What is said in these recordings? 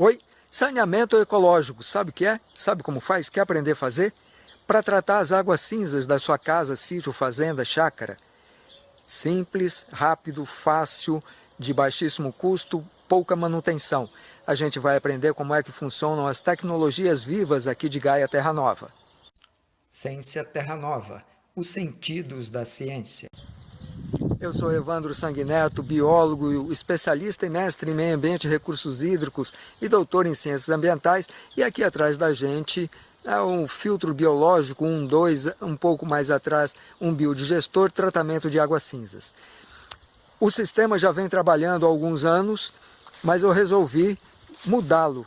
Oi, saneamento ecológico, sabe o que é? Sabe como faz? Quer aprender a fazer? Para tratar as águas cinzas da sua casa, sítio, fazenda, chácara. Simples, rápido, fácil, de baixíssimo custo, pouca manutenção. A gente vai aprender como é que funcionam as tecnologias vivas aqui de Gaia Terra Nova. Ciência Terra Nova, os sentidos da ciência. Eu sou Evandro Sanguineto, biólogo, especialista e mestre em meio ambiente e recursos hídricos e doutor em ciências ambientais. E aqui atrás da gente é um filtro biológico, um, dois, um pouco mais atrás, um biodigestor, tratamento de águas cinzas. O sistema já vem trabalhando há alguns anos, mas eu resolvi mudá-lo,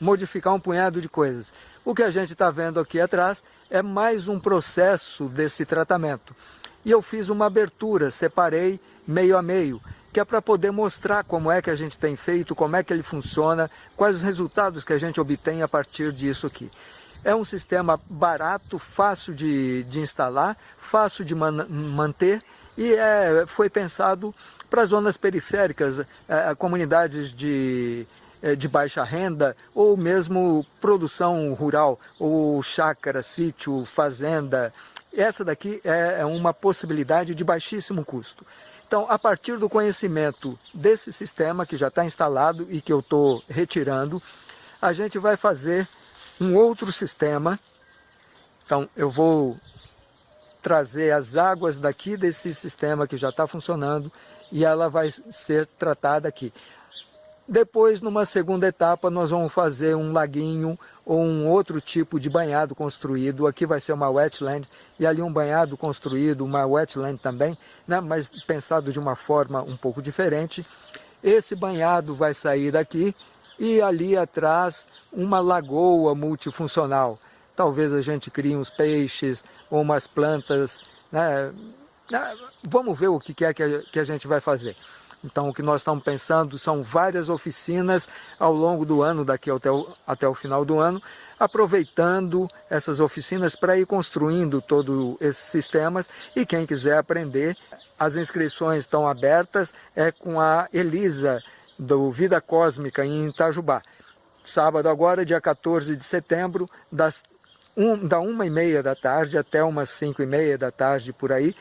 modificar um punhado de coisas. O que a gente está vendo aqui atrás é mais um processo desse tratamento e eu fiz uma abertura, separei meio a meio, que é para poder mostrar como é que a gente tem feito, como é que ele funciona, quais os resultados que a gente obtém a partir disso aqui. É um sistema barato, fácil de, de instalar, fácil de man manter e é, foi pensado para zonas periféricas, é, comunidades de, é, de baixa renda ou mesmo produção rural, ou chácara, sítio, fazenda, essa daqui é, é uma possibilidade de baixíssimo custo. Então, a partir do conhecimento desse sistema que já está instalado e que eu estou retirando, a gente vai fazer um outro sistema. Então, eu vou trazer as águas daqui desse sistema que já está funcionando e ela vai ser tratada aqui. Depois, numa segunda etapa, nós vamos fazer um laguinho ou um outro tipo de banhado construído. Aqui vai ser uma wetland e ali um banhado construído, uma wetland também, né? mas pensado de uma forma um pouco diferente. Esse banhado vai sair daqui e ali atrás uma lagoa multifuncional. Talvez a gente crie uns peixes ou umas plantas. Né? né? Vamos ver o que é que a gente vai fazer. Então, o que nós estamos pensando são várias oficinas ao longo do ano, daqui até o, até o final do ano, aproveitando essas oficinas para ir construindo todos esses sistemas e quem quiser aprender, as inscrições estão abertas, é com a Elisa do Vida Cósmica em Itajubá. Sábado agora, dia 14 de setembro, das um, da uma e meia da tarde até umas cinco e meia da tarde por aí,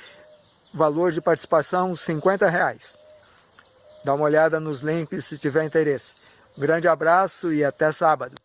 valor de participação 50 reais. Dá uma olhada nos links se tiver interesse. Um grande abraço e até sábado.